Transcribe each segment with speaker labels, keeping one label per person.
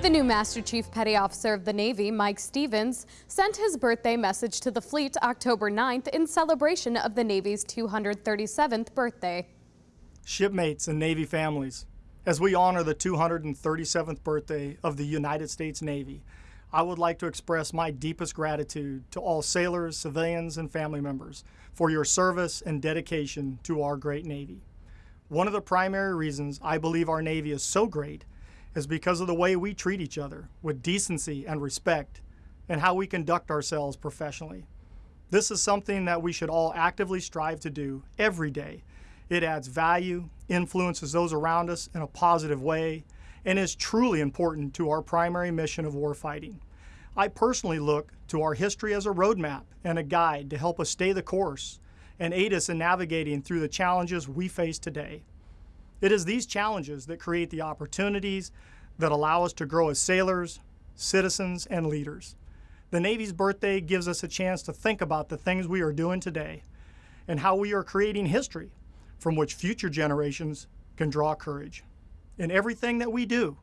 Speaker 1: The new Master Chief Petty Officer of the Navy, Mike Stevens, sent his birthday message to the fleet October 9th in celebration of the Navy's 237th birthday.
Speaker 2: Shipmates and Navy families, as we honor the 237th birthday of the United States Navy, I would like to express my deepest gratitude to all sailors, civilians, and family members for your service and dedication to our great Navy. One of the primary reasons I believe our Navy is so great is because of the way we treat each other with decency and respect and how we conduct ourselves professionally. This is something that we should all actively strive to do every day. It adds value, influences those around us in a positive way, and is truly important to our primary mission of warfighting. I personally look to our history as a roadmap and a guide to help us stay the course and aid us in navigating through the challenges we face today. It is these challenges that create the opportunities that allow us to grow as sailors, citizens, and leaders. The Navy's birthday gives us a chance to think about the things we are doing today and how we are creating history from which future generations can draw courage. In everything that we do,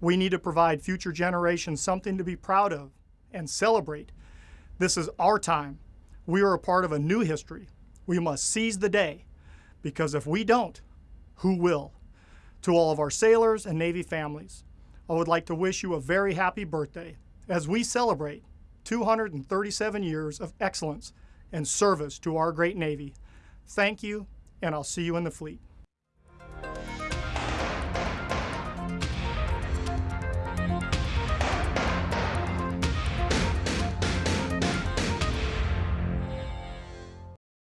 Speaker 2: we need to provide future generations something to be proud of and celebrate. This is our time. We are a part of a new history. We must seize the day because if we don't, who will. To all of our sailors and Navy families, I would like to wish you a very happy birthday as we celebrate 237 years of excellence and service to our great Navy. Thank you, and I'll see you in the fleet.